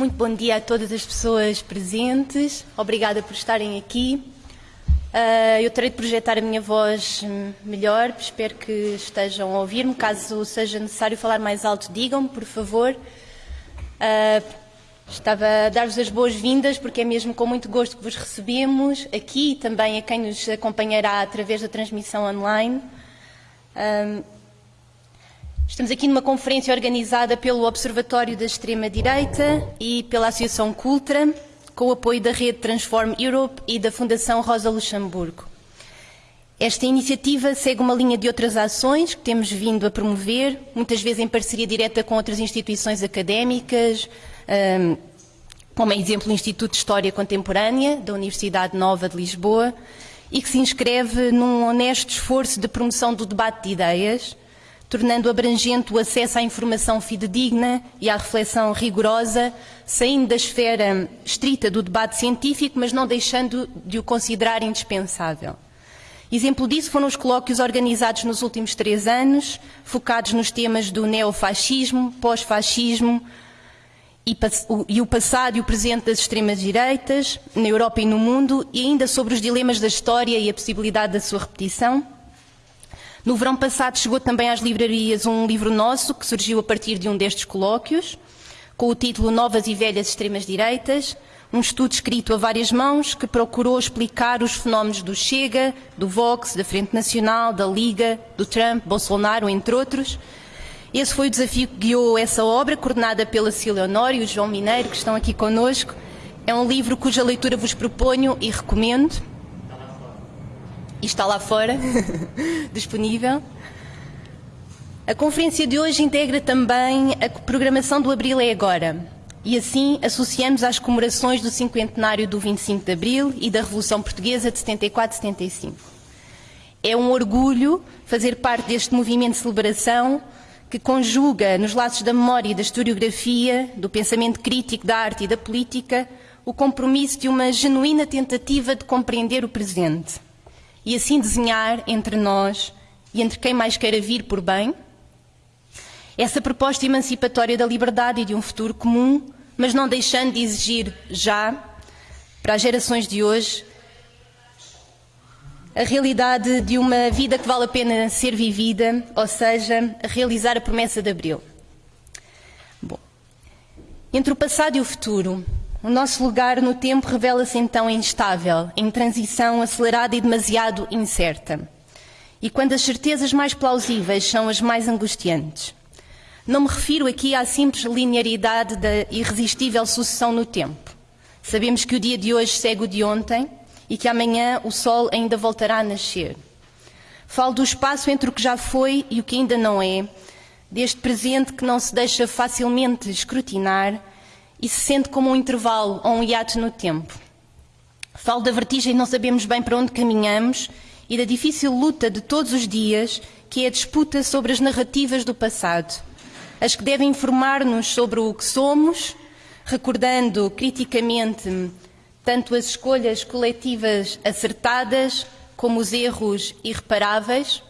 Muito bom dia a todas as pessoas presentes. Obrigada por estarem aqui. Uh, eu terei de projetar a minha voz melhor, espero que estejam a ouvir-me. Caso seja necessário falar mais alto, digam-me, por favor. Uh, estava a dar-vos as boas-vindas, porque é mesmo com muito gosto que vos recebemos aqui e também a quem nos acompanhará através da transmissão online. Uh, estamos aqui numa conferência organizada pelo Observatório da Extrema-Direita e pela Associação Cultra com o apoio da rede Transform Europe e da Fundação Rosa Luxemburgo. Esta iniciativa segue uma linha de outras ações que temos vindo a promover, muitas vezes em parceria direta com outras instituições académicas, um, como é exemplo o Instituto de História Contemporânea da Universidade Nova de Lisboa, e que se inscreve num honesto esforço de promoção do debate de ideias, tornando abrangente o acesso à informação fidedigna e à reflexão rigorosa, saindo da esfera estrita do debate científico, mas não deixando de o considerar indispensável. Exemplo disso foram os colóquios organizados nos últimos três anos, focados nos temas do neofascismo, pós-fascismo e, e, o passado e o presente das extremas-direitas, na Europa e no mundo, e ainda sobre os dilemas da história e a possibilidade da sua repetição. No verão passado chegou também às livrarias um livro nosso, que surgiu a partir de um destes colóquios, com o título Novas e Velhas Extremas-Direitas, um estudo escrito a várias mãos que procurou explicar os fenómenos do Chega, do Vox, da Frente Nacional, da Liga, do Trump, Bolsonaro, entre outros. Esse foi o desafio que guiou essa obra, coordenada pela Cília Honório e o João Mineiro, que estão aqui conosco. É um livro cuja leitura vos proponho e recomendo e está lá fora, disponível. A conferência de hoje integra também a programação do Abril é Agora. E assim associamos às comemorações do cinquentenário do 25 de Abril e da Revolução Portuguesa de 74-75. É um orgulho fazer parte deste movimento de celebração que conjuga nos laços da memória e da historiografia, do pensamento crítico da arte e da política, o compromisso de uma genuína tentativa de compreender o presente e assim desenhar entre nós e entre quem mais queira vir por bem essa proposta emancipatória da liberdade e de um futuro comum, mas não deixando de exigir já, para as gerações de hoje, a realidade de uma vida que vale a pena ser vivida, ou seja, a realizar a promessa de Abril. Bom, entre o passado e o futuro, o nosso lugar no tempo revela-se então instável, em transição acelerada e demasiado incerta. E quando as certezas mais plausíveis são as mais angustiantes. Não me refiro aqui à simples linearidade da irresistível sucessão no tempo. Sabemos que o dia de hoje segue o de ontem e que amanhã o sol ainda voltará a nascer. Falo do espaço entre o que já foi e o que ainda não é, deste presente que não se deixa facilmente escrutinar e se sente como um intervalo ou um hiato no tempo. Falo da vertigem não sabemos bem para onde caminhamos e da difícil luta de todos os dias, que é a disputa sobre as narrativas do passado, as que devem informar-nos sobre o que somos, recordando criticamente tanto as escolhas coletivas acertadas como os erros irreparáveis,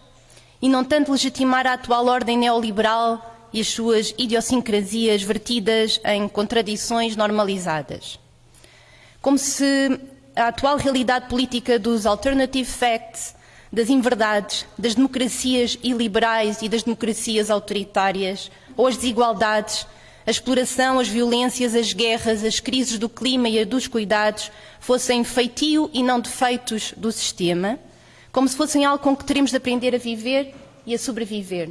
e não tanto legitimar a atual ordem neoliberal e as suas idiosincrasias vertidas em contradições normalizadas. Como se a atual realidade política dos alternative facts, das inverdades, das democracias iliberais e das democracias autoritárias, ou as desigualdades, a exploração, as violências, as guerras, as crises do clima e a dos cuidados fossem feitio e não defeitos do sistema, como se fossem algo com que teremos de aprender a viver e a sobreviver.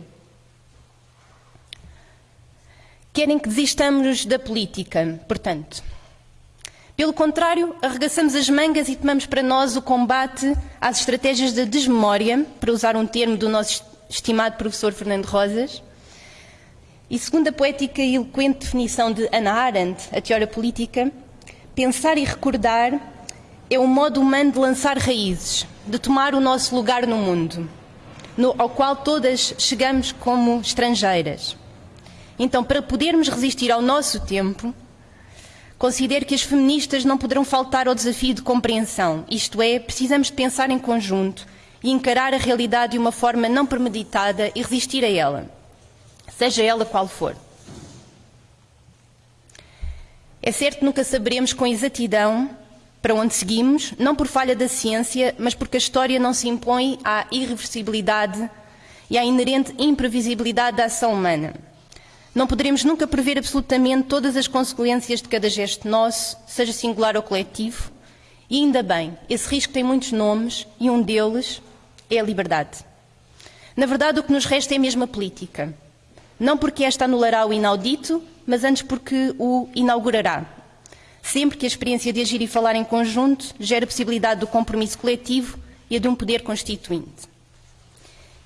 Querem que desistamos da política, portanto. Pelo contrário, arregaçamos as mangas e tomamos para nós o combate às estratégias da desmemória, para usar um termo do nosso estimado professor Fernando Rosas. E segundo a poética e eloquente definição de Hannah Arendt, a teoria política, pensar e recordar é um modo humano de lançar raízes, de tomar o nosso lugar no mundo, no, ao qual todas chegamos como estrangeiras. Então, para podermos resistir ao nosso tempo, considero que as feministas não poderão faltar ao desafio de compreensão, isto é, precisamos pensar em conjunto e encarar a realidade de uma forma não premeditada e resistir a ela, seja ela qual for. É certo que nunca saberemos com exatidão para onde seguimos, não por falha da ciência, mas porque a história não se impõe à irreversibilidade e à inerente imprevisibilidade da ação humana. Não poderemos nunca prever absolutamente todas as consequências de cada gesto nosso, seja singular ou coletivo, e ainda bem, esse risco tem muitos nomes e um deles é a liberdade. Na verdade, o que nos resta é a política. Não porque esta anulará o inaudito, mas antes porque o inaugurará. Sempre que a experiência de agir e falar em conjunto gera a possibilidade do compromisso coletivo e a de um poder constituinte.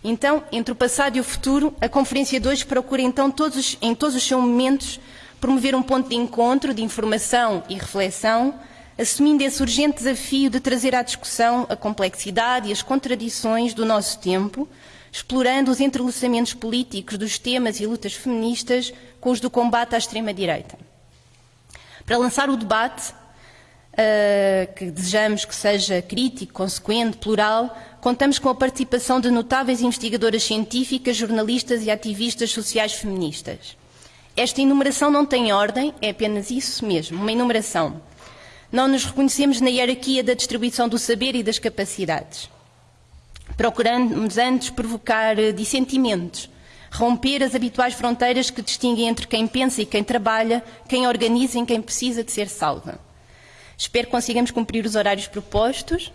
Então, entre o passado e o futuro, a Conferência de hoje procura então todos, em todos os seus momentos promover um ponto de encontro, de informação e reflexão, assumindo esse urgente desafio de trazer à discussão a complexidade e as contradições do nosso tempo, explorando os entrelaçamentos políticos dos temas e lutas feministas com os do combate à extrema-direita. Para lançar o debate, uh, que desejamos que seja crítico, consequente, plural, contamos com a participação de notáveis investigadoras científicas, jornalistas e ativistas sociais feministas. Esta enumeração não tem ordem, é apenas isso mesmo, uma enumeração. Não nos reconhecemos na hierarquia da distribuição do saber e das capacidades. Procuramos antes provocar dissentimentos, romper as habituais fronteiras que distinguem entre quem pensa e quem trabalha, quem organiza e quem precisa de ser salva. Espero que consigamos cumprir os horários propostos.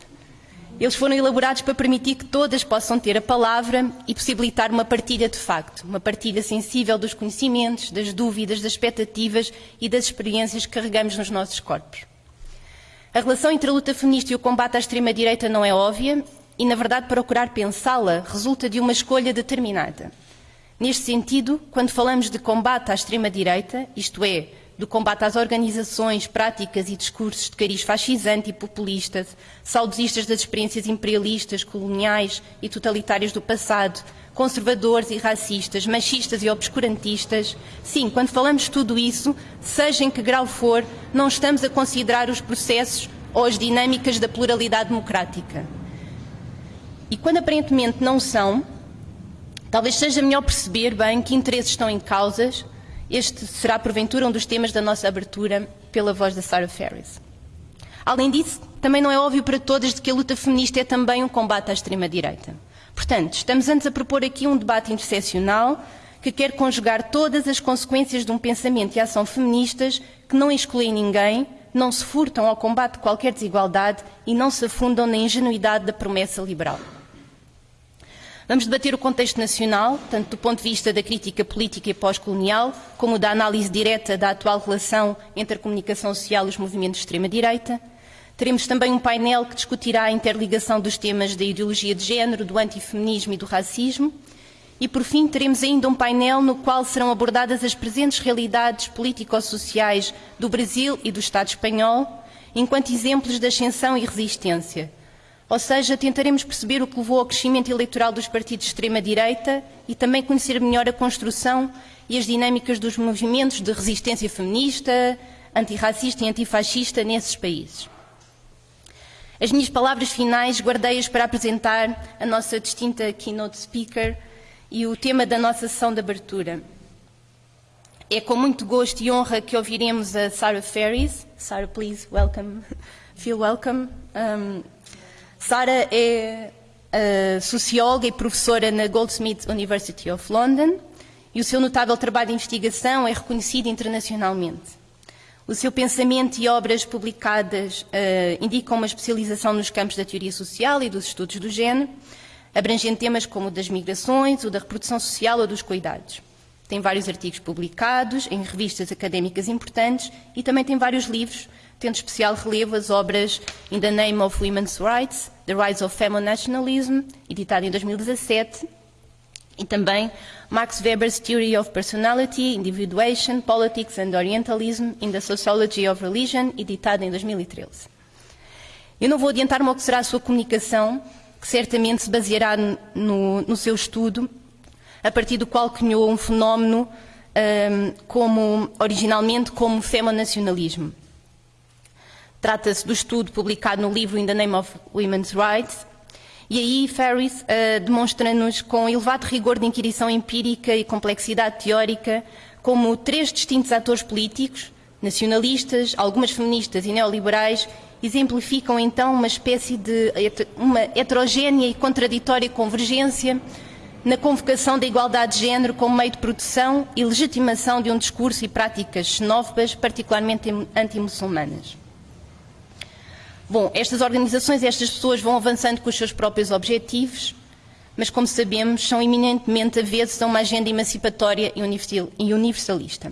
Eles foram elaborados para permitir que todas possam ter a palavra e possibilitar uma partilha de facto, uma partilha sensível dos conhecimentos, das dúvidas, das expectativas e das experiências que carregamos nos nossos corpos. A relação entre a luta feminista e o combate à extrema-direita não é óbvia e, na verdade, procurar pensá-la resulta de uma escolha determinada. Neste sentido, quando falamos de combate à extrema-direita, isto é, do combate às organizações, práticas e discursos de cariz fascisante e populista, saudosistas das experiências imperialistas, coloniais e totalitárias do passado, conservadores e racistas, machistas e obscurantistas, sim, quando falamos tudo isso, seja em que grau for, não estamos a considerar os processos ou as dinâmicas da pluralidade democrática. E quando aparentemente não são, talvez seja melhor perceber bem que interesses estão em causas este será, porventura, um dos temas da nossa abertura pela voz da Sarah Ferris. Além disso, também não é óbvio para todas de que a luta feminista é também um combate à extrema-direita. Portanto, estamos antes a propor aqui um debate interseccional que quer conjugar todas as consequências de um pensamento e ação feministas que não excluem ninguém, não se furtam ao combate de qualquer desigualdade e não se afundam na ingenuidade da promessa liberal. Vamos debater o contexto nacional, tanto do ponto de vista da crítica política e pós-colonial, como da análise direta da atual relação entre a comunicação social e os movimentos de extrema-direita. Teremos também um painel que discutirá a interligação dos temas da ideologia de género, do antifeminismo e do racismo. E, por fim, teremos ainda um painel no qual serão abordadas as presentes realidades político-sociais do Brasil e do Estado espanhol, enquanto exemplos de ascensão e resistência, ou seja, tentaremos perceber o que levou ao crescimento eleitoral dos partidos de extrema-direita e também conhecer melhor a construção e as dinâmicas dos movimentos de resistência feminista, antirracista e antifascista nesses países. As minhas palavras finais guardei-as para apresentar a nossa distinta keynote speaker e o tema da nossa sessão de abertura. É com muito gosto e honra que ouviremos a Sarah Ferris. Sarah, please, welcome. Feel welcome. Um, Sara é uh, socióloga e professora na Goldsmiths University of London e o seu notável trabalho de investigação é reconhecido internacionalmente. O seu pensamento e obras publicadas uh, indicam uma especialização nos campos da teoria social e dos estudos do género, abrangendo temas como o das migrações, o da reprodução social ou dos cuidados. Tem vários artigos publicados em revistas académicas importantes e também tem vários livros tendo especial relevo as obras In the Name of Women's Rights, The Rise of Nationalism, editada em 2017, e também Max Weber's Theory of Personality, Individuation, Politics and Orientalism in the Sociology of Religion, editada em 2013. Eu não vou adiantar-me ao que será a sua comunicação, que certamente se baseará no, no seu estudo, a partir do qual cunhou um fenómeno um, como, originalmente como femonacionalismo. Trata-se do estudo publicado no livro In the Name of Women's Rights, e aí Ferris uh, demonstra-nos com elevado rigor de inquirição empírica e complexidade teórica como três distintos atores políticos, nacionalistas, algumas feministas e neoliberais exemplificam então uma espécie de uma heterogénea e contraditória convergência na convocação da igualdade de género como meio de produção e legitimação de um discurso e práticas xenófobas, particularmente anti-muçulmanas. Bom, estas organizações, estas pessoas vão avançando com os seus próprios objetivos, mas, como sabemos, são eminentemente avessos a uma agenda emancipatória e universalista.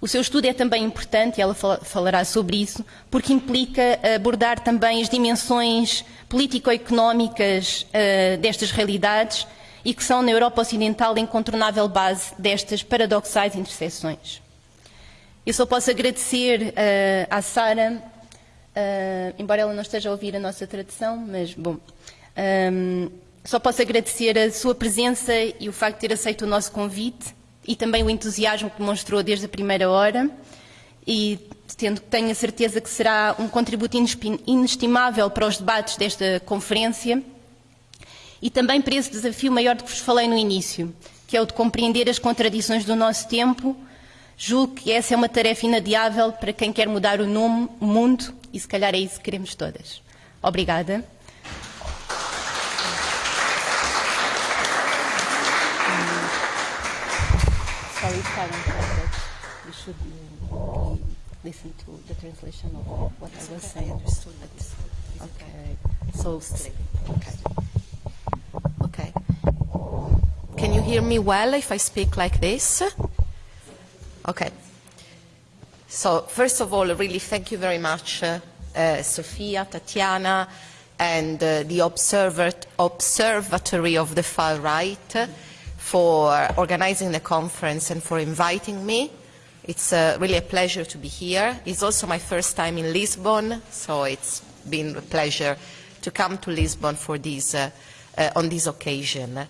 O seu estudo é também importante, e ela falará sobre isso, porque implica abordar também as dimensões político-económicas uh, destas realidades e que são na Europa Ocidental a incontornável base destas paradoxais interseções. Eu só posso agradecer uh, à Sara, uh, embora ela não esteja a ouvir a nossa tradução, mas, bom, um, só posso agradecer a sua presença e o facto de ter aceito o nosso convite e também o entusiasmo que demonstrou desde a primeira hora e tendo, tenho a certeza que será um contributo inestimável para os debates desta conferência e também para esse desafio maior de que vos falei no início, que é o de compreender as contradições do nosso tempo. Julgo que essa é uma tarefa inadiável para quem quer mudar o, nome, o mundo e se calhar é isso que queremos todas. Obrigada. listen to the translation of what I was saying. Okay. So, okay. Okay. Can you hear me well if I speak like this? Okay. So, first of all, really thank you very much, uh, uh, Sophia, Tatiana, and uh, the Observatory of the Far Right for organizing the conference and for inviting me. It's uh, really a pleasure to be here. It's also my first time in Lisbon, so it's been a pleasure to come to Lisbon for this, uh, uh, on this occasion.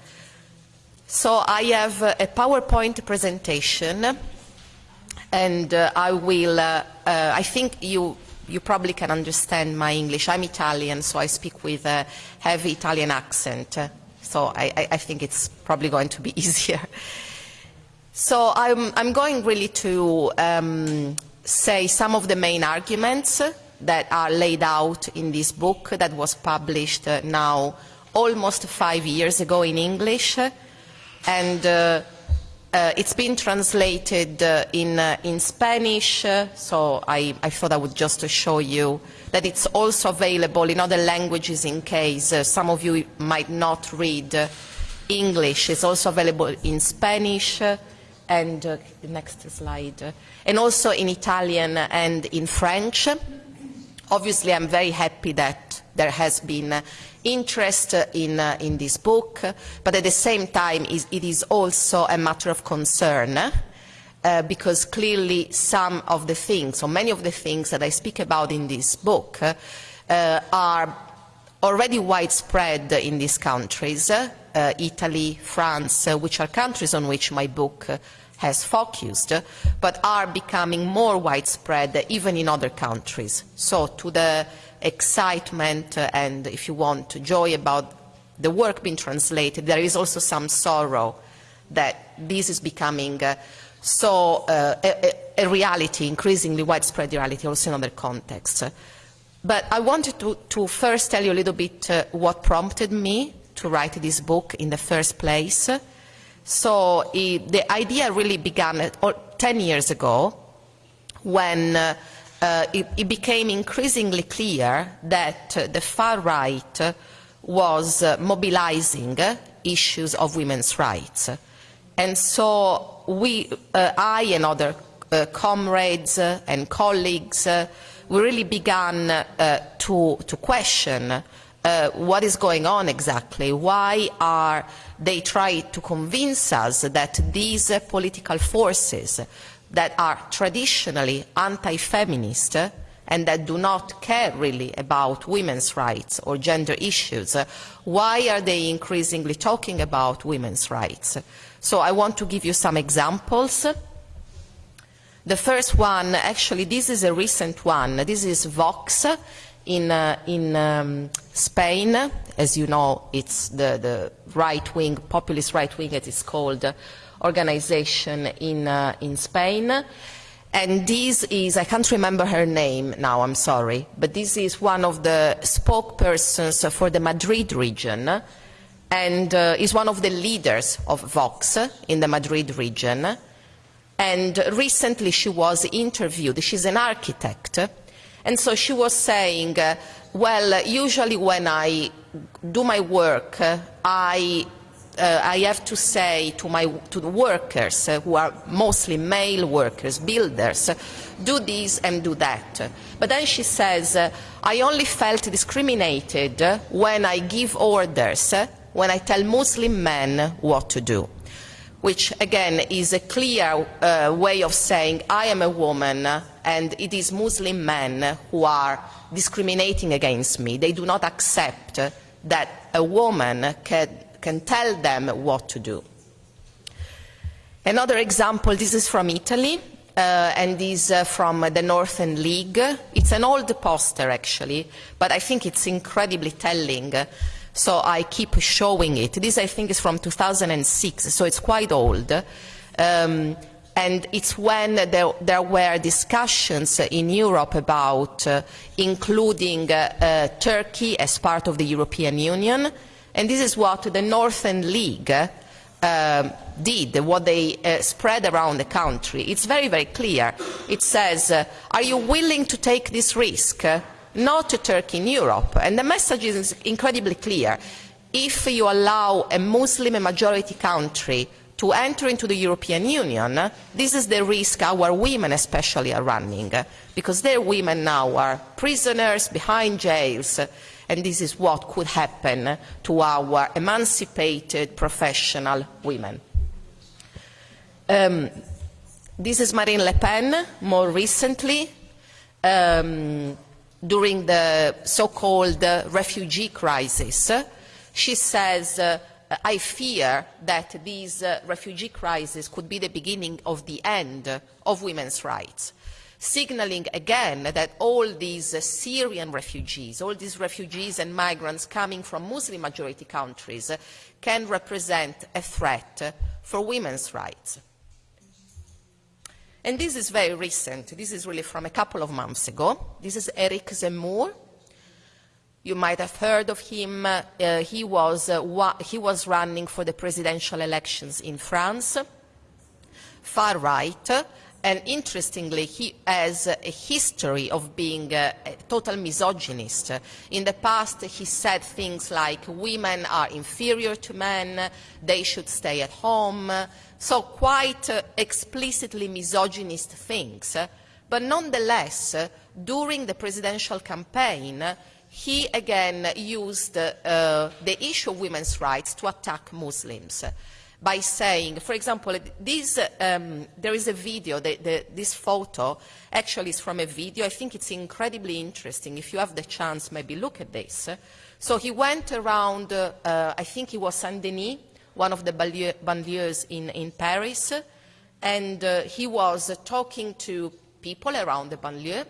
So I have a PowerPoint presentation, and uh, I will, uh, uh, I think you, you probably can understand my English. I'm Italian, so I speak with a heavy Italian accent so I, I think it's probably going to be easier. So I'm, I'm going really to um, say some of the main arguments that are laid out in this book that was published uh, now almost five years ago in English. And uh, it's been translated uh, in, uh, in Spanish, uh, so I, I thought I would just show you that it's also available in other languages in case uh, some of you might not read uh, English. It's also available in Spanish and the next slide, and also in Italian and in French. Obviously, I'm very happy that there has been uh, interest in, uh, in this book, but at the same time, it is also a matter of concern uh, because clearly some of the things, or many of the things that I speak about in this book, uh, are already widespread in these countries, uh, Italy, France, uh, which are countries on which my book has focused, but are becoming more widespread even in other countries. So to the excitement and, if you want, joy about the work being translated, there is also some sorrow that this is becoming uh, so uh, a, a, reality, increasingly widespread reality, also in other contexts. But I wanted to, to first tell you a little bit uh, what prompted me to write this book in the first place. So the idea really began at, or 10 years ago when uh, uh, it, it, became increasingly clear that uh, the far right was uh, mobilizing issues of women's rights. And so we, uh, I and other uh, comrades uh, and colleagues, we really began to, to question what is going on exactly. Why are they trying to convince us that these political forces that are traditionally anti-feminist and that do not care really about women's rights or gender issues, why are they increasingly talking about women's rights? So I want to give you some examples. The first one, actually, this is a recent one. This is Vox in, uh, in um, Spain. As you know, it's the, the right-wing, populist right-wing, as it's called, organization in, uh, in Spain. And this is, I can't remember her name now, I'm sorry, but this is one of the spokespersons for the Madrid region and uh, is one of the leaders of Vox in the Madrid region. And recently she was interviewed, she's an architect, and so she was saying, uh, well, usually when I do my work, uh, I uh, I have to say to, my, to the workers, uh, who are mostly male workers, builders, uh, do this and do that. But then she says, uh, I only felt discriminated when I give orders, uh, when I tell Muslim men what to do. Which, again, is a clear uh, way of saying, I am a woman and it is Muslim men who are discriminating against me. They do not accept that a woman can can tell them what to do. Another example, this is from Italy, uh, and is uh, from the Northern League. It's an old poster, actually, but I think it's incredibly telling, so I keep showing it. This, I think, is from 2006, so it's quite old. Um, and it's when there, there, were discussions in Europe about uh, including uh, uh, Turkey as part of the European Union, and this is what the Northern League uh, did, what they uh, spread around the country. It's very, very clear. It says, uh, are you willing to take this risk? Not to Turkey in Europe. And the message is incredibly clear. If you allow a Muslim majority country to enter into the European Union, this is the risk our women especially are running, because their women now are prisoners behind jails, and this is what could happen to our emancipated professional women. Um, this is Marine Le Pen, more recently, um, during the so-called uh, refugee crisis. She says, uh, I fear that this uh, refugee crisis could be the beginning of the end of women's rights signaling again that all these uh, Syrian refugees, all these refugees and migrants coming from Muslim-majority countries uh, can represent a threat uh, for women's rights. And this is very recent. This is really from a couple of months ago. This is Eric Zemmour. You might have heard of him. Uh, he, was, uh, he was running for the presidential elections in France, far right, and interestingly, he has a history of being a, total misogynist. In the past, he said things like women are inferior to men, they should stay at home, so quite uh, explicitly misogynist things. But nonetheless, during the presidential campaign, he again used uh, the issue of women's rights to attack Muslims by saying, for example, this, um, there is a video, the, the, this photo actually is from a video. I think it's incredibly interesting. If you have the chance, maybe look at this. So he went around, uh, I think it was Saint-Denis, one of the banlieues in, in Paris, and uh, he was talking to people around the banlieue,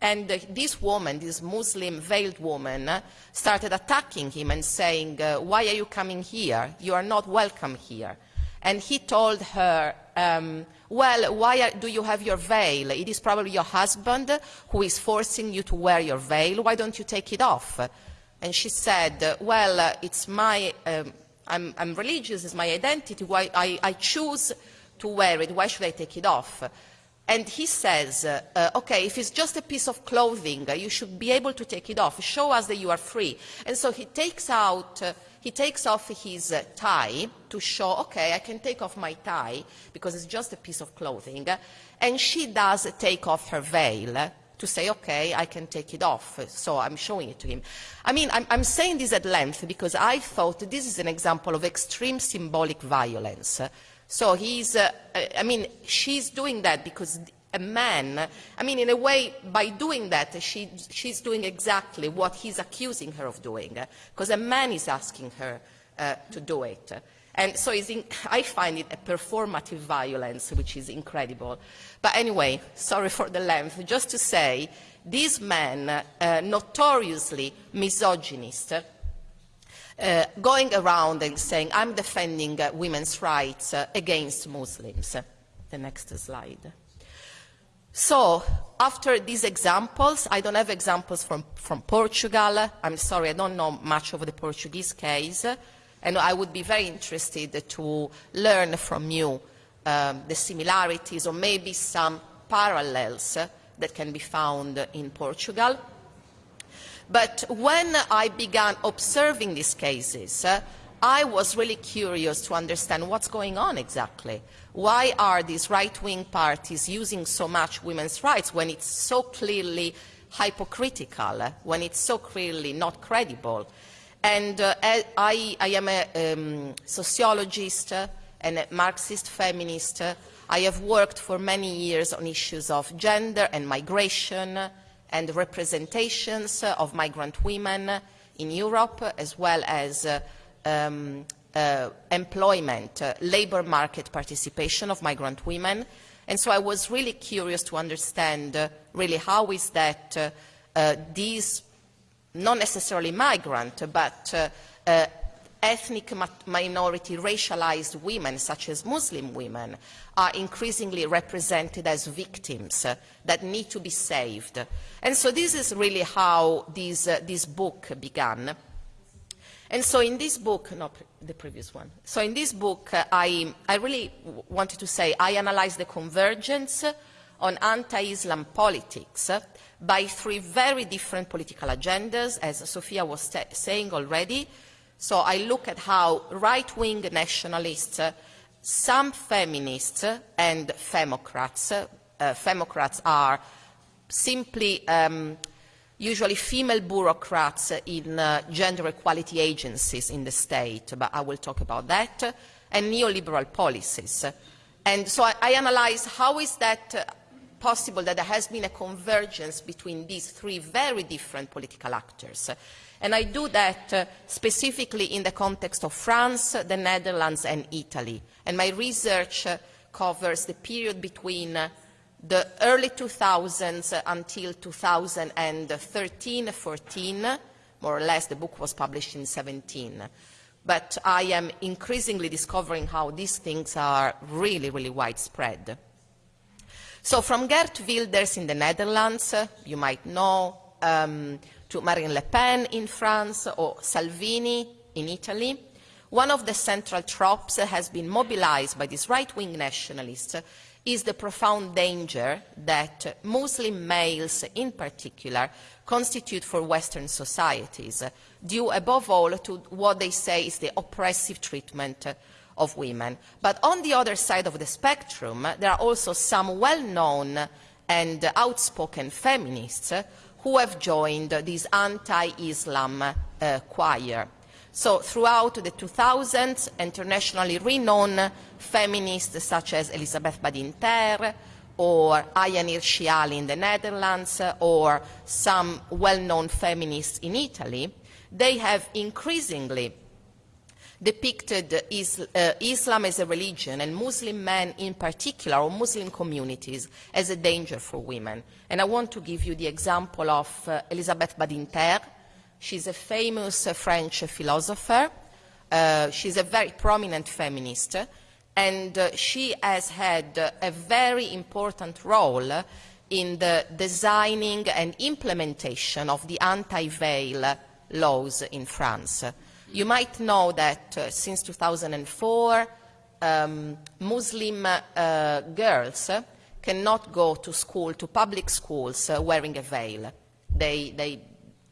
and uh, this woman, this Muslim veiled woman, uh, started attacking him and saying, uh, why are you coming here? You are not welcome here. And he told her, um, well, why are, do you have your veil? It is probably your husband who is forcing you to wear your veil. Why don't you take it off? And she said, well, uh, it's my, um, I'm, I'm, religious, it's my identity. Why, I, I choose to wear it. Why should I take it off? And he says, uh, uh, okay, if it's just a piece of clothing, uh, you should be able to take it off. Show us that you are free. And so he takes out, uh, he takes off his tie to show, okay, I can take off my tie because it's just a piece of clothing. And she does take off her veil to say, okay, I can take it off. So I'm showing it to him. I mean, I'm, I'm saying this at length because I thought this is an example of extreme symbolic violence. So he's, uh, I mean, she's doing that because a man, I mean, in a way, by doing that, she, she's doing exactly what he's accusing her of doing, because a man is asking her uh, to do it. And so in, I find it a performative violence, which is incredible. But anyway, sorry for the length, just to say, this man, uh, notoriously misogynist, uh, going around and saying, I'm defending uh, women's rights uh, against Muslims. The next slide. So, after these examples, I don't have examples from, from Portugal. I'm sorry, I don't know much of the Portuguese case. And I would be very interested to learn from you um, the similarities or maybe some parallels that can be found in Portugal. But when I began observing these cases, uh, I was really curious to understand what's going on exactly. Why are these right-wing parties using so much women's rights when it's so clearly hypocritical, uh, when it's so clearly not credible? And uh, I, I, am a um, sociologist uh, and a Marxist feminist. I have worked for many years on issues of gender and migration and representations of migrant women in Europe, as well as uh, um, uh, employment, uh, labor market participation of migrant women. And so I was really curious to understand really how is that these, not necessarily migrant, but ethnic minority racialized women, such as Muslim women, are increasingly represented as victims uh, that need to be saved. And so this is really how this, uh, this book began. And so in this book, not the previous one. So in this book, uh, I, I really wanted to say I analyzed the convergence on anti-Islam politics by three very different political agendas, as Sophia was saying already. So I look at how right-wing nationalists, uh, some feminists and femocrats, uh, femocrats are simply um, usually female bureaucrats in uh, gender equality agencies in the state, but I will talk about that, and neoliberal policies. And so I, I analyze how is that uh, possible that there has been a convergence between these three very different political actors. And I do that uh, specifically in the context of France, the Netherlands and Italy. And my research uh, covers the period between uh, the early 2000s until 2013-14, more or less the book was published in 17. But I am increasingly discovering how these things are really, really widespread. So from Geert Wilders in the Netherlands, you might know, um, to Marine Le Pen in France or Salvini in Italy, one of the central tropes that has been mobilized by these right-wing nationalists is the profound danger that Muslim males in particular constitute for Western societies, due above all to what they say is the oppressive treatment of women. But on the other side of the spectrum, there are also some well-known and outspoken feminists who have joined this anti-Islam uh, choir. So throughout the 2000s, internationally renowned feminists such as Elisabeth Badinter or Ayaan Hirsi Ali in the Netherlands or some well-known feminists in Italy, they have increasingly depicted is, uh, Islam as a religion and Muslim men in particular, or Muslim communities, as a danger for women. And I want to give you the example of uh, Elisabeth Badinter. She's a famous uh, French philosopher. Uh, she's a very prominent feminist. And uh, she has had uh, a very important role in the designing and implementation of the anti-veil laws in France. You might know that uh, since 2004, um, Muslim uh, girls cannot go to school, to public schools, uh, wearing a veil. They, they,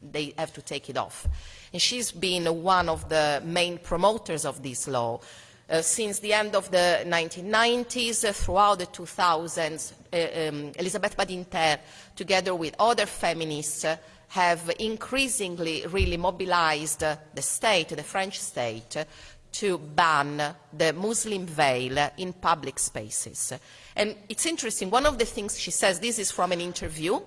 they have to take it off. And she's been one of the main promoters of this law. Uh, since the end of the 1990s, uh, throughout the 2000s, uh, um, Elisabeth Badinter, together with other feminists, uh, have increasingly really mobilized the state, the French state, to ban the Muslim veil in public spaces. And it's interesting, one of the things she says, this is from an interview,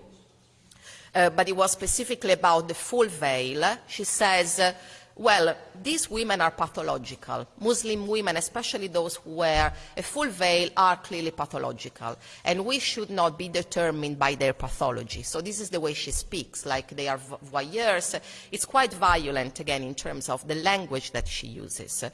uh, but it was specifically about the full veil. She says, uh, well, these women are pathological. Muslim women, especially those who wear a full veil, are clearly pathological. And we should not be determined by their pathology. So this is the way she speaks, like they are voyeurs. It's quite violent, again, in terms of the language that she uses.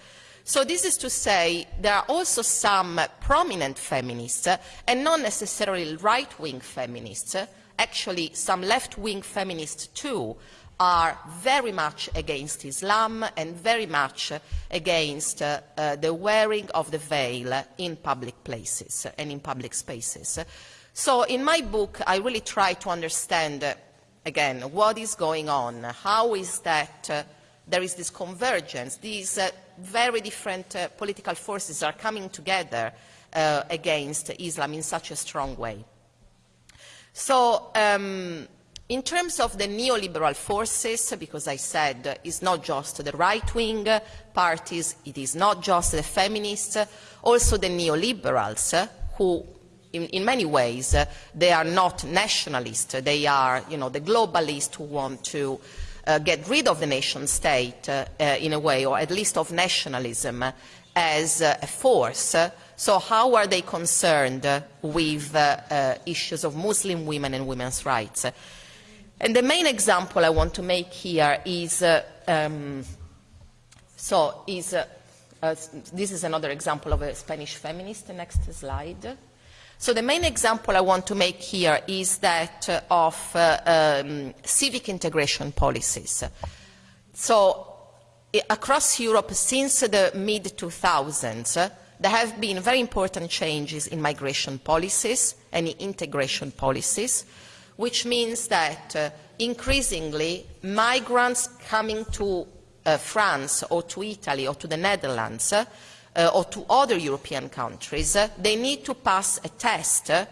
So this is to say there are also some prominent feminists, and not necessarily right-wing feminists, actually some left-wing feminists too, are very much against Islam and very much against uh, uh, the wearing of the veil in public places and in public spaces. So in my book, I really try to understand, uh, again, what is going on, how is that uh, there is this convergence, these uh, very different uh, political forces are coming together against Islam in such a strong way. So um, in terms of the neoliberal forces, because I said uh, it's not just the right-wing parties, it is not just the feminists, also the neoliberals, uh, who in, in many ways uh, they are not nationalists, they are you know, the globalists who want to uh, get rid of the nation state uh, uh, in a way, or at least of nationalism as a force. So how are they concerned with issues of Muslim women and women's rights? And the main example I want to make here is, uh, um, so is, uh, uh, this is another example of a Spanish feminist, next slide. So the main example I want to make here is that uh, of uh, um, civic integration policies. So across Europe since the mid-2000s, there have been very important changes in migration policies and in integration policies which means that uh, increasingly migrants coming to uh, France or to Italy or to the Netherlands uh, or to other European countries, uh, they need to pass a test uh,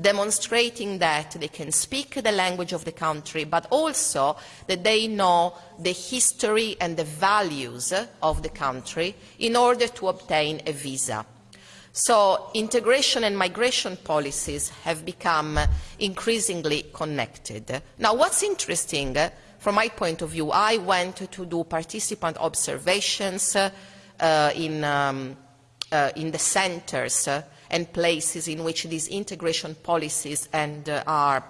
demonstrating that they can speak the language of the country, but also that they know the history and the values of the country in order to obtain a visa. So integration and migration policies have become increasingly connected. Now what's interesting, from my point of view, I went to do participant observations uh, in, um, uh, in, the centers uh, and places in which these integration policies and, uh, are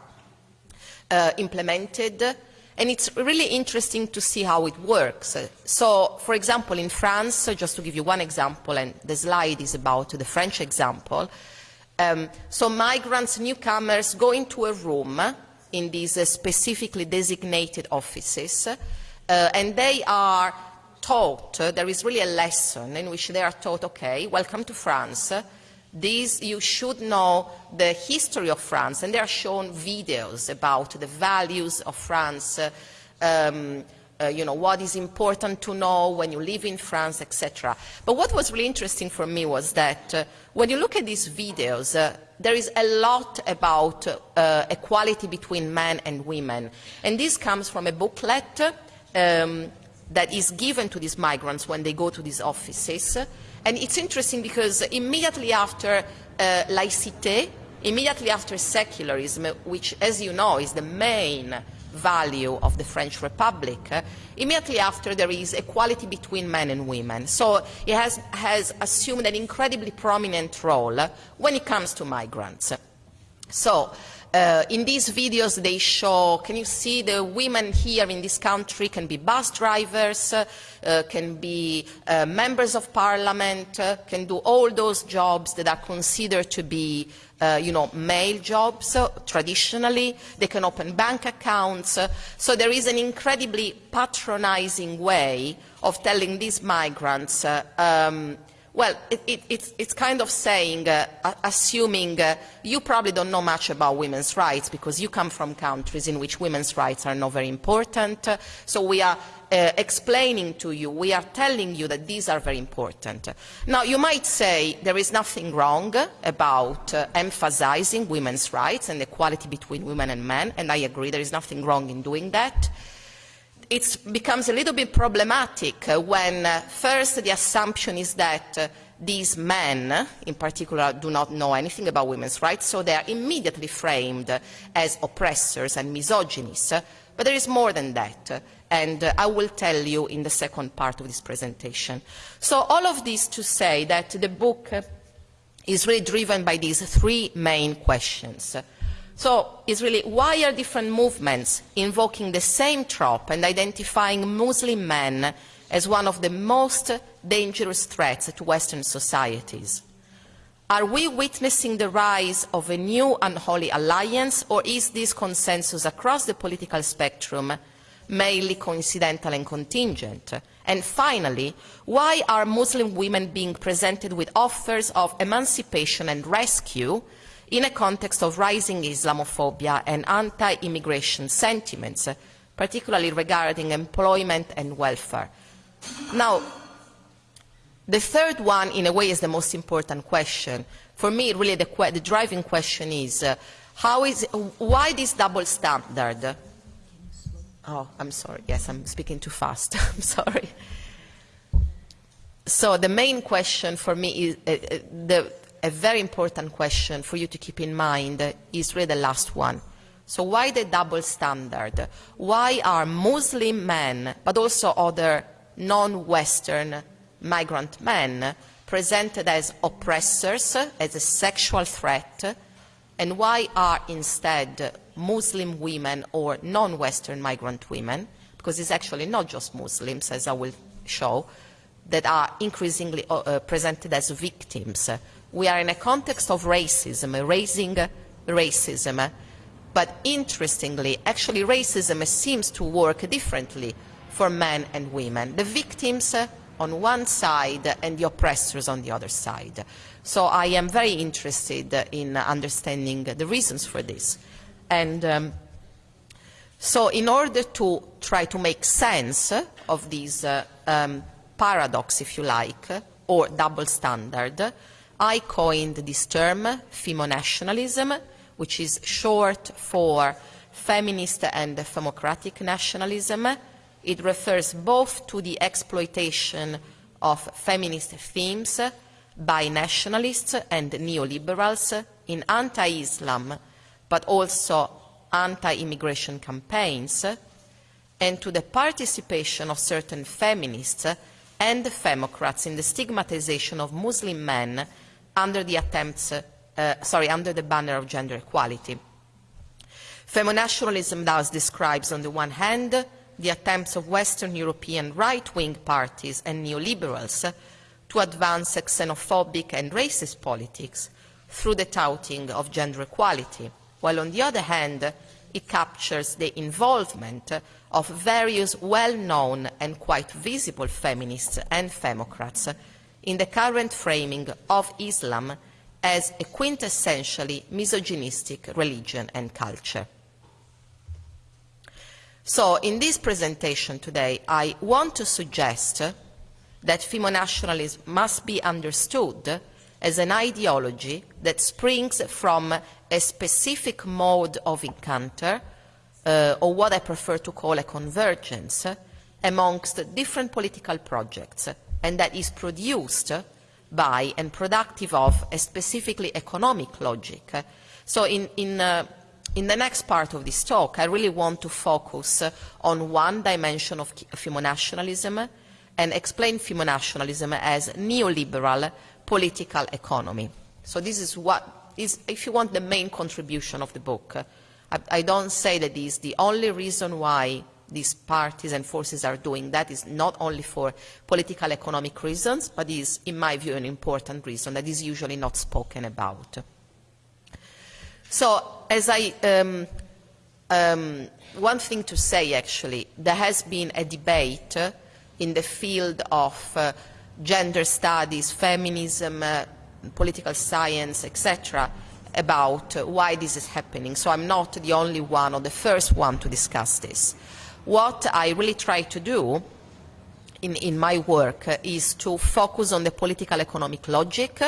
uh, implemented and it's really interesting to see how it works. So, for example, in France, just to give you one example, and the slide is about the French example, um, so migrants, newcomers go into a room in these uh, specifically designated offices, uh, and they are taught, uh, there is really a lesson in which they are taught, okay, welcome to France, these, you should know the history of France, and they are shown videos about the values of France, uh, um, uh, you know, what is important to know when you live in France, etc. But what was really interesting for me was that uh, when you look at these videos, uh, there is a lot about uh, equality between men and women. And this comes from a booklet um, that is given to these migrants when they go to these offices. And it's interesting because immediately after uh, laicité, immediately after secularism, which, as you know, is the main value of the French Republic, uh, immediately after there is equality between men and women. So it has, has assumed an incredibly prominent role when it comes to migrants. So uh, in these videos they show, can you see the women here in this country can be bus drivers, uh, can be uh, members of parliament, uh, can do all those jobs that are considered to be uh, you know, male jobs uh, traditionally. They can open bank accounts. so there is an incredibly patronizing way of telling these migrants um, well, it, it, it's, it's, kind of saying, uh, assuming uh, you probably don't know much about women's rights because you come from countries in which women's rights are not very important. Uh, so we are uh, explaining to you, we are telling you that these are very important. Now, you might say there is nothing wrong about uh, emphasizing women's rights and equality between women and men, and I agree there is nothing wrong in doing that it becomes a little bit problematic uh, when uh, first the assumption is that uh, these men, in particular, do not know anything about women's rights, so they are immediately framed as oppressors and misogynists. But there is more than that, and I will tell you in the second part of this presentation. So all of this to say that the book is really driven by these three main questions. So it's really why are different movements invoking the same trope and identifying Muslim men as one of the most dangerous threats to Western societies. Are we witnessing the rise of a new unholy alliance, or is this consensus across the political spectrum mainly coincidental and contingent? And finally, why are Muslim women being presented with offers of emancipation and rescue in a context of rising Islamophobia and anti-immigration sentiments, particularly regarding employment and welfare? Now, the third one, in a way, is the most important question. For me, really, the, the driving question is, uh, how is, why this double standard? Oh, I'm sorry. Yes, I'm speaking too fast. I'm sorry. So the main question for me is, uh, uh, the, a very important question for you to keep in mind is really the last one. So why the double standard? Why are Muslim men, but also other non-Western migrant men presented as oppressors, as a sexual threat, and why are instead Muslim women or non-Western migrant women, because it's actually not just Muslims, as I will show, that are increasingly uh, uh presented as victims. We are in a context of racism, raising racism, but interestingly, actually racism seems to work differently for men and women. The victims on one side and the oppressors on the other side. So I am very interested in understanding the reasons for this. And um, so in order to try to make sense of this uh, um, paradox, if you like, or double standard, I coined this term, femonationalism, which is short for feminist and democratic nationalism, it refers both to the exploitation of feminist themes by nationalists and neoliberals in anti-Islam, but also anti-immigration campaigns, and to the participation of certain feminists and femocrats in the stigmatization of Muslim men under the attempts, uh, sorry, under the banner of gender equality. Femonationalism thus describes, on the one hand, the attempts of Western European right-wing parties and neoliberals to advance xenophobic and racist politics through the touting of gender equality, while on the other hand, it captures the involvement of various well-known and quite visible feminists and femocrats in the current framing of Islam as a quintessentially misogynistic religion and culture. So in this presentation today, I want to suggest that femonationalism must be understood as an ideology that springs from a specific mode of encounter, uh, or what I prefer to call a convergence, amongst different political projects, and that is produced by and productive of a specifically economic logic. So in, in uh, in the next part of this talk, I really want to focus on one dimension of femonationalism and explain femonationalism as neoliberal political economy. So this is what is, if you want, the main contribution of the book. I, I don't say that this is the only reason why these parties and forces are doing that is not only for political economic reasons, but is, in my view, an important reason that is usually not spoken about. So, as I, um, um, one thing to say actually, there has been a debate uh, in the field of uh, gender studies, feminism, uh, political science, etc., about uh, why this is happening. So I'm not the only one or the first one to discuss this. What I really try to do in, in my work uh, is to focus on the political economic logic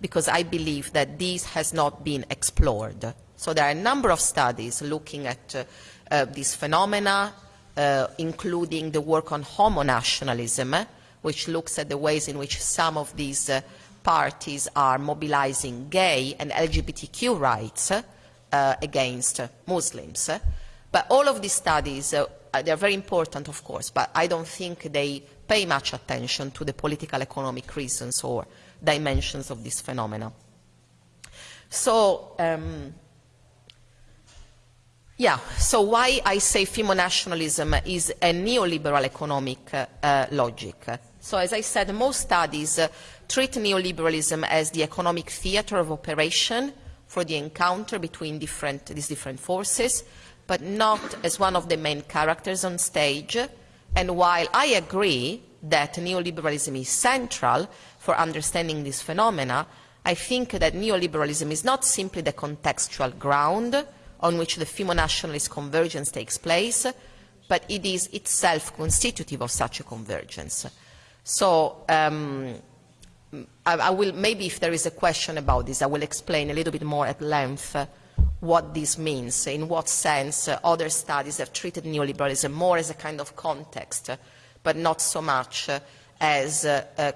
because I believe that this has not been explored. So there are a number of studies looking at uh, uh, these phenomena, uh, including the work on homonationalism, which looks at the ways in which some of these uh, parties are mobilizing gay and LGBTQ rights uh, against Muslims. But all of these studies, uh, they are very important, of course, but I don't think they pay much attention to the political economic reasons or dimensions of this phenomena. So, um, Yeah, so why I say femonationalism is a neoliberal economic uh, logic. So as I said, most studies uh, treat neoliberalism as the economic theatre of operation for the encounter between different, these different forces, but not as one of the main characters on stage. And while I agree that neoliberalism is central for understanding this phenomena, I think that neoliberalism is not simply the contextual ground on which the femo-nationalist convergence takes place, but it is itself constitutive of such a convergence. So um, I, I, will, maybe if there is a question about this, I will explain a little bit more at length uh, what this means, in what sense uh, other studies have treated neoliberalism more as a kind of context, uh, but not so much uh, as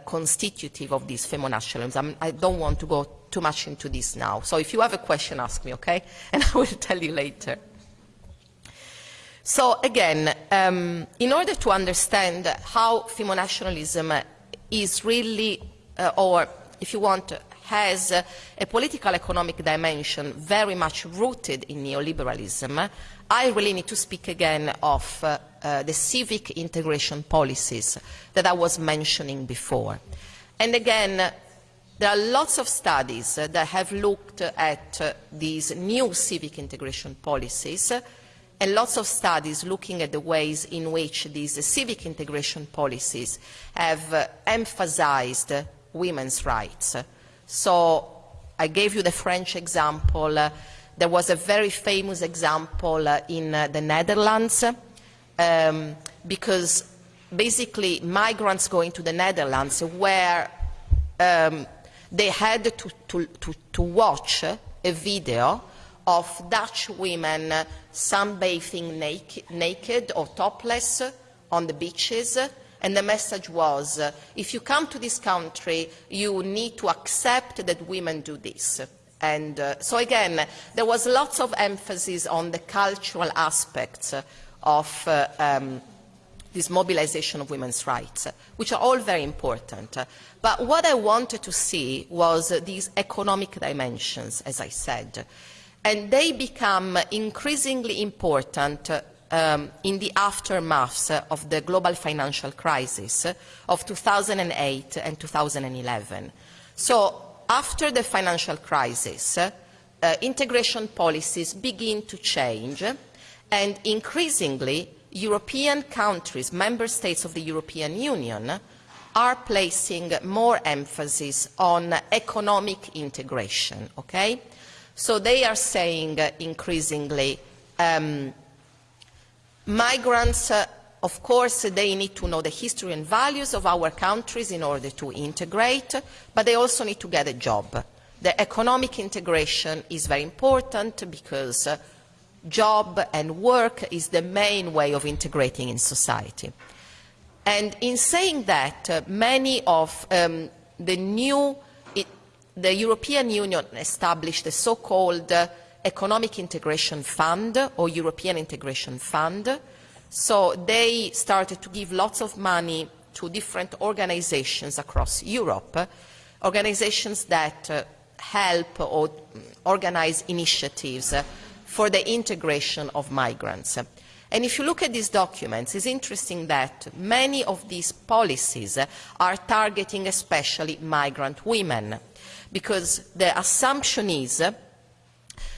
constitutive of this femo-nationalism. I don't want to go too much into this now. So if you have a question, ask me, okay? And I will tell you later. So again, um, in order to understand how femo-nationalism is really, uh, or if you want, has a political economic dimension very much rooted in neoliberalism, I really need to speak again of uh, uh, the civic integration policies that I was mentioning before. And again, there are lots of studies that have looked at uh, these new civic integration policies and lots of studies looking at the ways in which these civic integration policies have uh, emphasized women's rights. So I gave you the French example. Uh, there was a very famous example uh, in uh, the Netherlands um, because basically migrants going to the Netherlands were um, they had to, to, to, to, watch a video of Dutch women sunbathing naked, naked or topless on the beaches and the message was, if you come to this country, you need to accept that women do this. And uh, so again, there was lots of emphasis on the cultural aspects of uh, um, this mobilization of women's rights, which are all very important. But what I wanted to see was these economic dimensions, as I said, and they become increasingly important um, in the aftermath of the global financial crisis of 2008 and 2011. So after the financial crisis, uh, integration policies begin to change and increasingly European countries, member states of the European Union, are placing more emphasis on economic integration, okay? So they are saying uh, increasingly, um, migrants, uh, of course, they need to know the history and values of our countries in order to integrate, but they also need to get a job. The economic integration is very important because uh, job and work is the main way of integrating in society. And in saying that, uh, many of um, the new, it, the European Union established a so-called uh, Economic Integration Fund or European Integration Fund. So they started to give lots of money to different organizations across Europe, organizations that uh, help or organize initiatives uh, for the integration of migrants. And if you look at these documents, it's interesting that many of these policies are targeting especially migrant women, because the assumption is,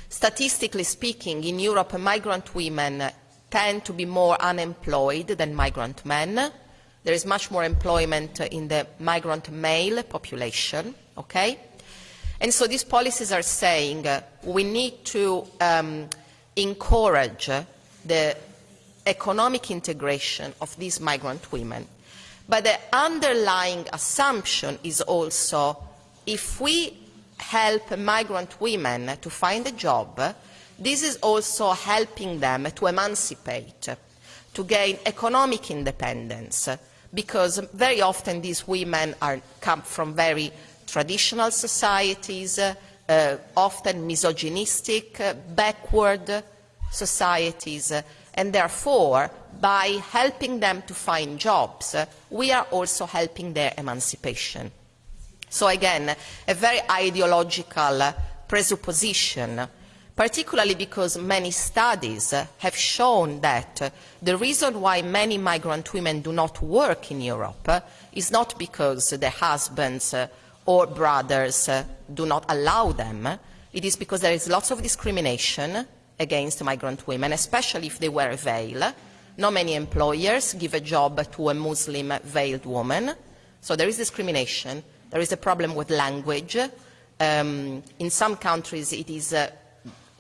statistically speaking, in Europe, migrant women tend to be more unemployed than migrant men. There is much more employment in the migrant male population, okay? And so these policies are saying uh, we need to um, encourage the economic integration of these migrant women. But the underlying assumption is also if we help migrant women to find a job, this is also helping them to emancipate, to gain economic independence, because very often these women are, come from very traditional societies, uh, often misogynistic, uh, backward societies, uh, and therefore, by helping them to find jobs, we are also helping their emancipation. So again, a very ideological presupposition, particularly because many studies have shown that the reason why many migrant women do not work in Europe is not because their husbands or brothers do not allow them. It is because there is lots of discrimination against migrant women, especially if they wear a veil. Not many employers give a job to a Muslim veiled woman, so there is discrimination. There is a problem with language. Um, in some countries, it is uh,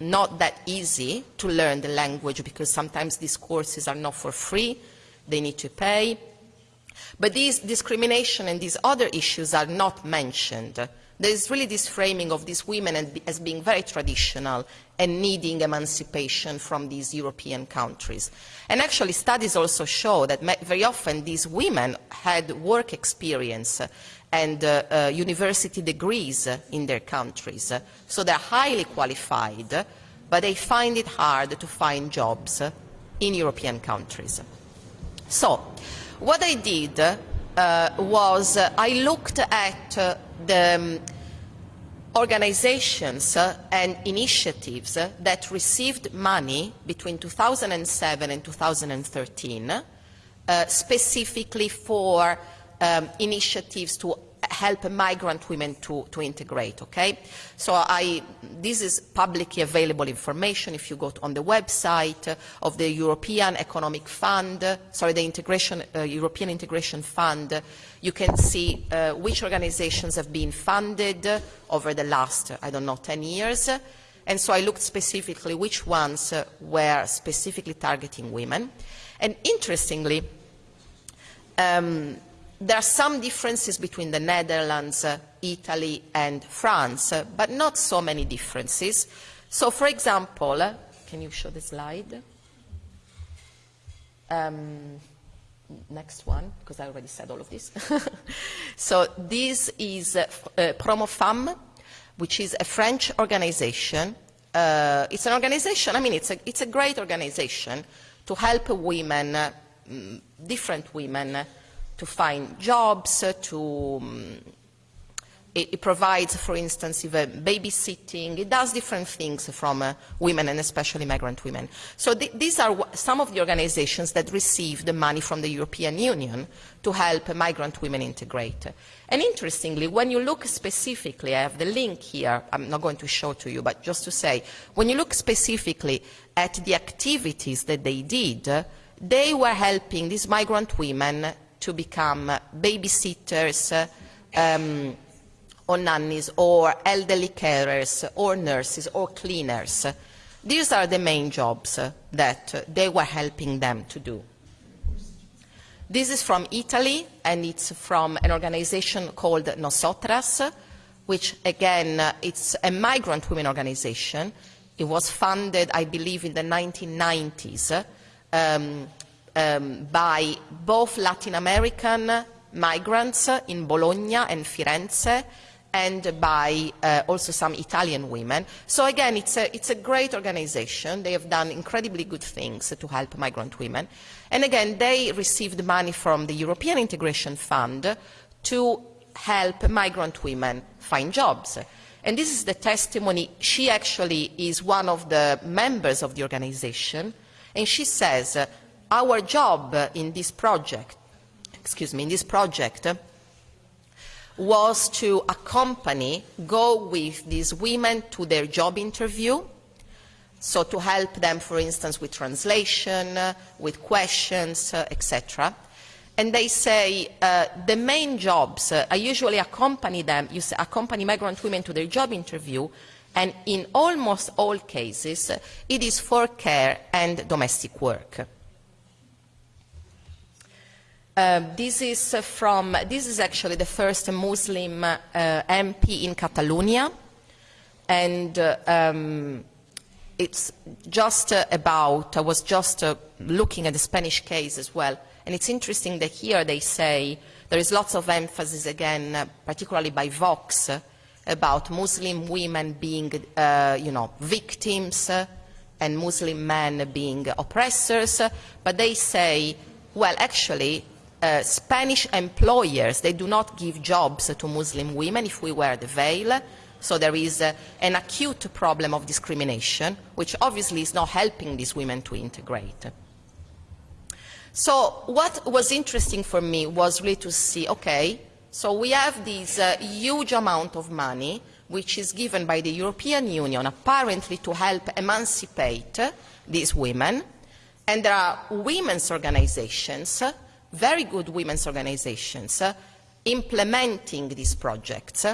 not that easy to learn the language because sometimes these courses are not for free, they need to pay. But these discrimination and these other issues are not mentioned. There is really this framing of these women as being very traditional and needing emancipation from these European countries. And actually studies also show that very often these women had work experience and uh, uh, university degrees in their countries. So they're highly qualified, but they find it hard to find jobs in European countries. So what I did uh, was uh, I looked at uh, the um, organizations uh, and initiatives that received money between 2007 and 2013 specifically for um, initiatives to help migrant women to, to integrate, okay? So I, this is publicly available information if you go on the website of the European Economic Fund, sorry, the integration, uh, European Integration Fund. You can see uh, which organizations have been funded over the last, I don't know, 10 years. And so I looked specifically which ones uh, were specifically targeting women. And interestingly, um, there are some differences between the Netherlands, uh, Italy and France, uh, but not so many differences. So, for example, uh, can you show the slide? Um, next one, because I already said all of this. so this is uh, uh, Promofam, which is a French organization. Uh, it's an organization, I mean, it's a, it's a great organization to help women, uh, different women, to find jobs, to um, it, it, provides, for instance, even babysitting. It does different things from uh, women and especially migrant women. So th these are some of the organizations that receive the money from the European Union to help migrant women integrate. And interestingly, when you look specifically, I have the link here, I'm not going to show to you, but just to say, when you look specifically at the activities that they did, they were helping these migrant women to become babysitters um, or nannies or elderly carers or nurses or cleaners. These are the main jobs that they were helping them to do. This is from Italy, and it's from an organization called Nosotras, which, again, it's a migrant women organization. It was funded, I believe, in the 1990s. Um, um, by both Latin American migrants in Bologna and Firenze and by uh, also some Italian women. So again, it's a, it's a great organization. They have done incredibly good things to help migrant women. And again, they received money from the European Integration Fund to help migrant women find jobs. And this is the testimony. She actually is one of the members of the organization. And she says, our job in this project, excuse me, in this project was to accompany, go with these women to their job interview, so to help them, for instance, with translation, with questions, etc. And they say uh, the main jobs, uh, I usually accompany them, you say, accompany migrant women to their job interview, and in almost all cases, it is for care and domestic work. Uh, this is from, this is actually the first Muslim uh, MP in Catalonia, and uh, um, it's just uh, about, I was just uh, looking at the Spanish case as well, and it's interesting that here they say there is lots of emphasis again, particularly by Vox, about Muslim women being, you know, victims and Muslim men being oppressors, but they say, well, actually, uh, Spanish employers, they do not give jobs to Muslim women if we wear the veil. So there is uh, an acute problem of discrimination, which obviously is not helping these women to integrate. So what was interesting for me was really to see, okay, so we have this uh, huge amount of money which is given by the European Union apparently to help emancipate these women, and there are women's organizations, very good women's organizations, uh, implementing these projects.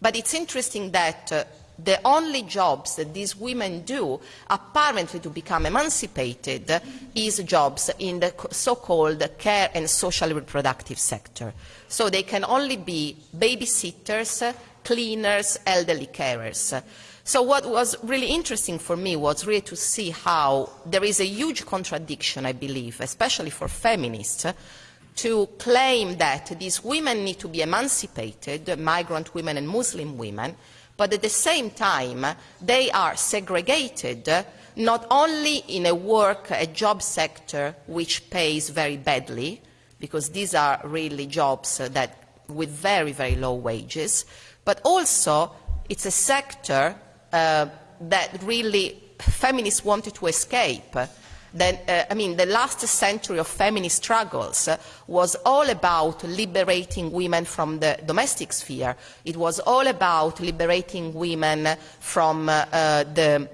But it's interesting that uh, the only jobs that these women do, apparently to become emancipated, is jobs in the so-called care and social reproductive sector. So they can only be babysitters, cleaners, elderly carers. So what was really interesting for me was really to see how there is a huge contradiction, I believe, especially for feminists, to claim that these women need to be emancipated, migrant women and Muslim women, but at the same time they are segregated not only in a work, a job sector which pays very badly, because these are really jobs that with very, very low wages, but also it's a sector that really feminists wanted to escape uh, I mean, the last century of feminist struggles uh, was all about liberating women from the domestic sphere. It was all about liberating women from uh, uh the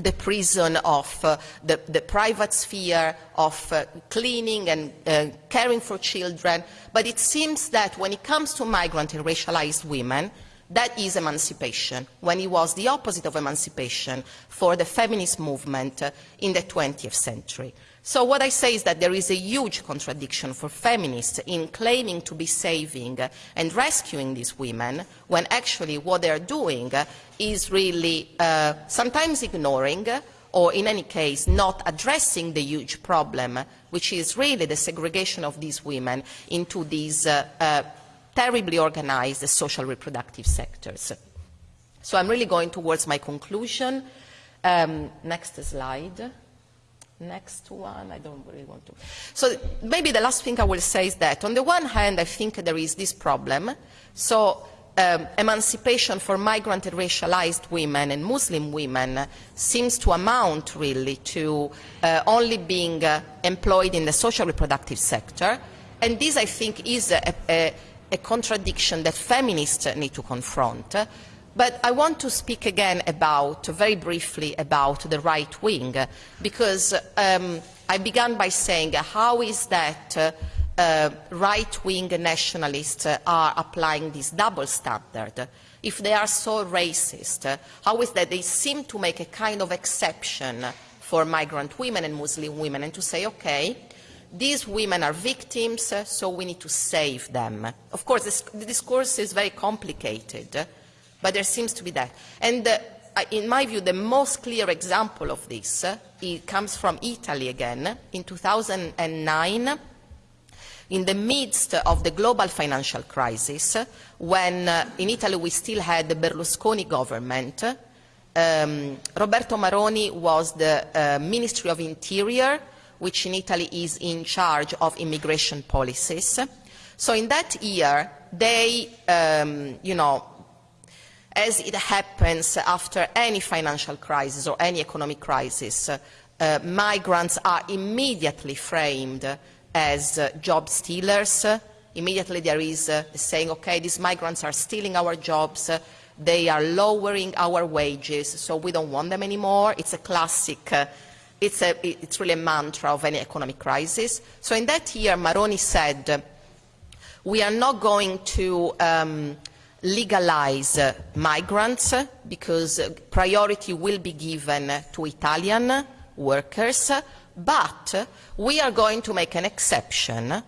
the prison of uh, the, the, private sphere, of uh, cleaning and uh, caring for children. But it seems that when it comes to migrant and racialized women, that is emancipation, when it was the opposite of emancipation for the feminist movement uh, in the 20th century. So what I say is that there is a huge contradiction for feminists in claiming to be saving uh, and rescuing these women, when actually what they are doing uh, is really uh, sometimes ignoring or in any case not addressing the huge problem, which is really the segregation of these women into these uh, uh, terribly organized the social reproductive sectors. So I'm really going towards my conclusion. Um, next slide. Next one, I don't really want to. So maybe the last thing I will say is that on the one hand, I think there is this problem. So um, emancipation for migrant and racialized women and Muslim women seems to amount really to uh, only being uh, employed in the social reproductive sector. And this, I think, is a, a, a contradiction that feminists need to confront. But I want to speak again about, very briefly, about the right wing, because um, I began by saying how is that uh, uh, right-wing nationalists are applying this double standard. If they are so racist, how is that they seem to make a kind of exception for migrant women and Muslim women and to say, okay, these women are victims, so we need to save them. Of course, this, the discourse is very complicated, but there seems to be that. And uh, in my view, the most clear example of this uh, comes from Italy again. In 2009, in the midst of the global financial crisis, when uh, in Italy we still had the Berlusconi government, um, Roberto Maroni was the uh, Ministry of Interior, which in Italy is in charge of immigration policies. So in that year, they, um, you know, as it happens after any financial crisis or any economic crisis, uh, migrants are immediately framed as uh, job stealers. Immediately there is uh, saying, okay, these migrants are stealing our jobs, they are lowering our wages, so we don't want them anymore. It's a classic uh, it's, a, it's really a mantra of any economic crisis. So in that year, Maroni said, we are not going to um, legalize uh, migrants because priority will be given to Italian workers, but we are going to make an exception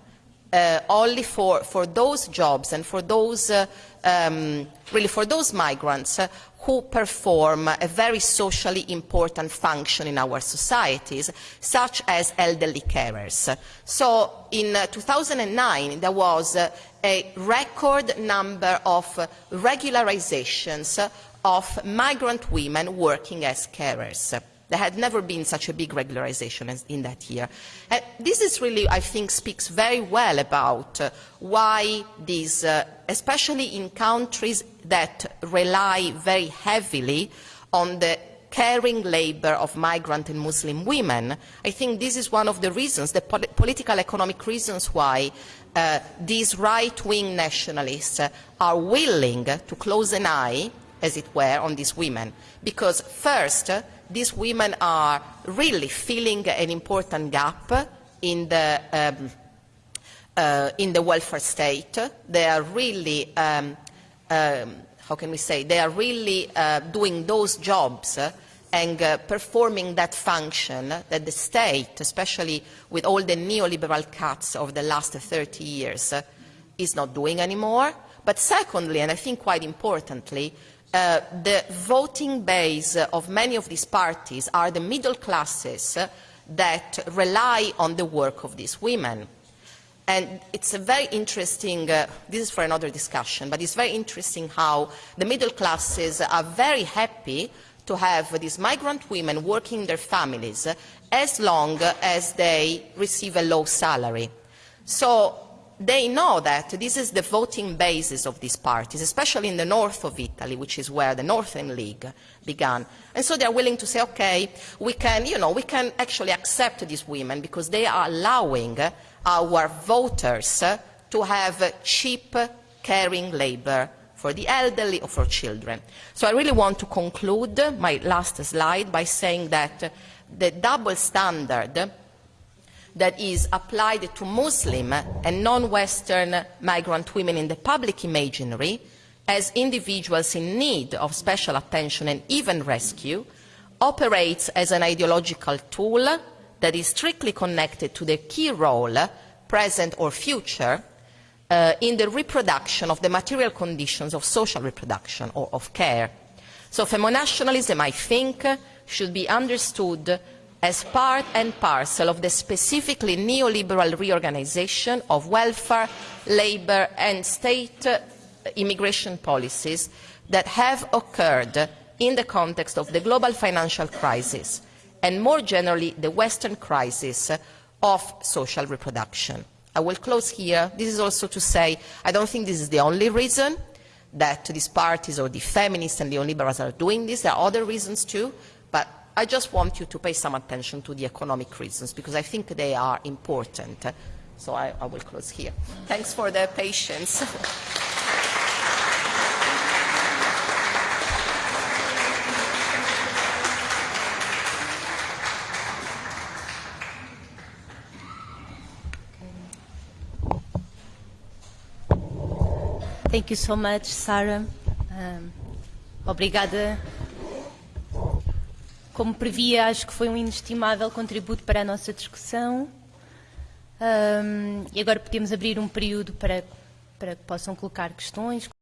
uh, only for, for those jobs and for those, uh, um, really for those migrants who perform a very socially important function in our societies, such as elderly carers. So in uh, 2009, there was uh, a record number of regularizations of migrant women working as carers. There had never been such a big regularization as in that year. And this is really, I think, speaks very well about uh, why these, uh, especially in countries that rely very heavily on the caring labour of migrant and Muslim women. I think this is one of the reasons, the pol political economic reasons why uh, these right-wing nationalists uh, are willing to close an eye, as it were, on these women. Because first, uh, these women are really filling an important gap in the, um, uh, in the welfare state. They are really, um, um, how can we say, they are really uh, doing those jobs uh, and uh, performing that function that the state, especially with all the neoliberal cuts of the last 30 years, uh, is not doing anymore. But secondly, and I think quite importantly, uh, the voting base of many of these parties are the middle classes that rely on the work of these women. And it's a very interesting, uh, this is for another discussion, but it's very interesting how the middle classes are very happy to have these migrant women working in their families as long as they receive a low salary. So they know that this is the voting basis of these parties, especially in the north of Italy, which is where the Northern League began. And so they are willing to say, okay, we can, you know, we can actually accept these women because they are allowing our voters to have cheap, caring labour for the elderly or for children. So I really want to conclude my last slide by saying that the double standard that is applied to Muslim and non-Western migrant women in the public imaginary as individuals in need of special attention and even rescue operates as an ideological tool that is strictly connected to the key role, present or future, uh, in the reproduction of the material conditions of social reproduction or of care. So femonationalism, I think, should be understood as part and parcel of the specifically neoliberal reorganization of welfare, labour and state uh, immigration policies that have occurred in the context of the global financial crisis and more generally the Western crisis of social reproduction. I will close here. This is also to say I don't think this is the only reason that these parties or the feminists and the neoliberals are doing this. There are other reasons too, but I just want you to pay some attention to the economic reasons because I think they are important. So I, I will close here. Thanks for the patience. Thank you so much, Sarah. Um, obrigada. Como previa, acho que foi um inestimável contributo para a nossa discussão. Um, e agora podemos abrir um período para, para que possam colocar questões.